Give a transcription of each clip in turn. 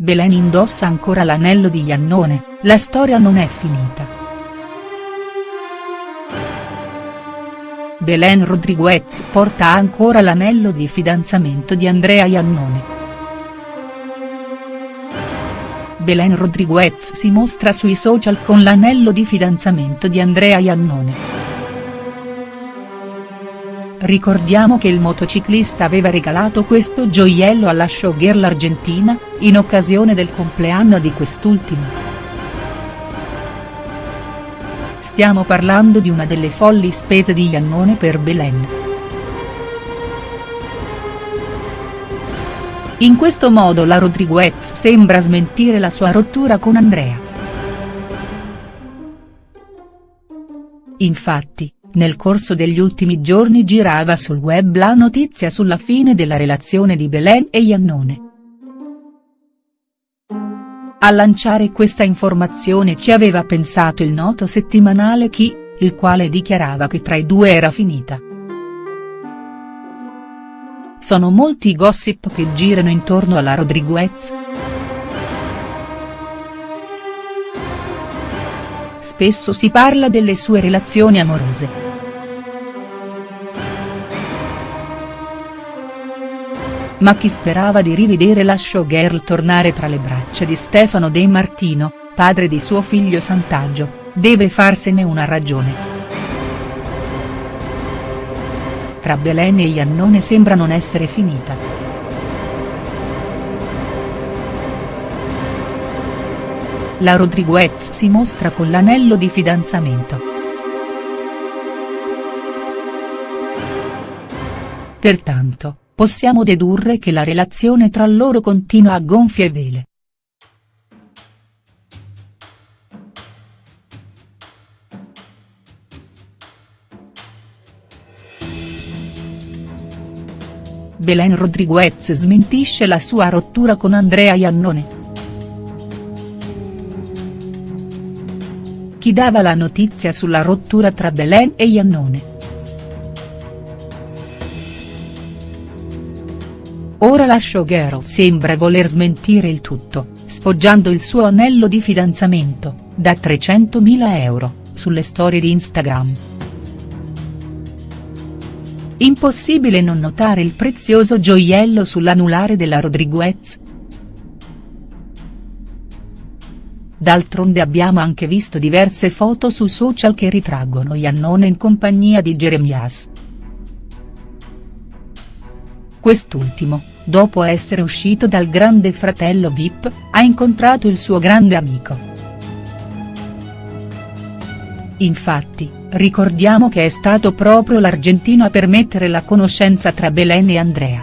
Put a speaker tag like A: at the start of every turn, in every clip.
A: Belen indossa ancora l'anello di Iannone, la storia non è finita. Belen Rodriguez porta ancora l'anello di fidanzamento di Andrea Iannone. Belen Rodriguez si mostra sui social con l'anello di fidanzamento di Andrea Iannone. Ricordiamo che il motociclista aveva regalato questo gioiello alla showgirl argentina, in occasione del compleanno di quest'ultima. Stiamo parlando di una delle folli spese di Iannone per Belen. In questo modo la Rodriguez sembra smentire la sua rottura con Andrea. Infatti, nel corso degli ultimi giorni girava sul web la notizia sulla fine della relazione di Belen e Iannone. A lanciare questa informazione ci aveva pensato il noto settimanale Chi, il quale dichiarava che tra i due era finita. Sono molti i gossip che girano intorno alla Rodriguez. Spesso si parla delle sue relazioni amorose. Ma chi sperava di rivedere la showgirl tornare tra le braccia di Stefano De Martino, padre di suo figlio Sant'Aggio, deve farsene una ragione. Tra Belen e Iannone sembra non essere finita. la Rodriguez si mostra con l'anello di fidanzamento. Pertanto, possiamo dedurre che la relazione tra loro continua a gonfie vele. Belen Rodriguez smentisce la sua rottura con Andrea Iannone. Chi dava la notizia sulla rottura tra Belen e Iannone. Ora la showgirl sembra voler smentire il tutto, sfoggiando il suo anello di fidanzamento, da 300.000 euro, sulle storie di Instagram. Impossibile non notare il prezioso gioiello sull'anulare della Rodriguez, D'altronde abbiamo anche visto diverse foto su social che ritraggono Iannone in compagnia di Jeremias. Quest'ultimo, dopo essere uscito dal grande fratello Vip, ha incontrato il suo grande amico. Infatti, ricordiamo che è stato proprio l'argentino a permettere la conoscenza tra Belen e Andrea.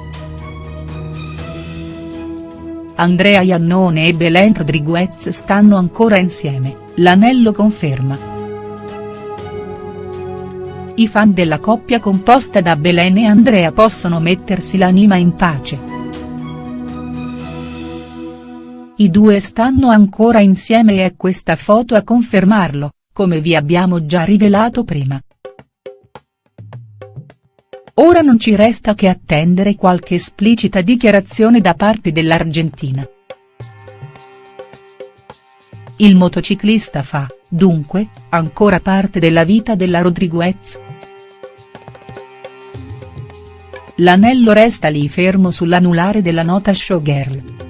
A: Andrea Iannone e Belen Rodriguez stanno ancora insieme, l'anello conferma. I fan della coppia composta da Belen e Andrea possono mettersi l'anima in pace. I due stanno ancora insieme e è questa foto a confermarlo, come vi abbiamo già rivelato prima. Ora non ci resta che attendere qualche esplicita dichiarazione da parte dell'Argentina. Il motociclista fa, dunque, ancora parte della vita della Rodriguez?. L'anello resta lì fermo sull'anulare della nota showgirl.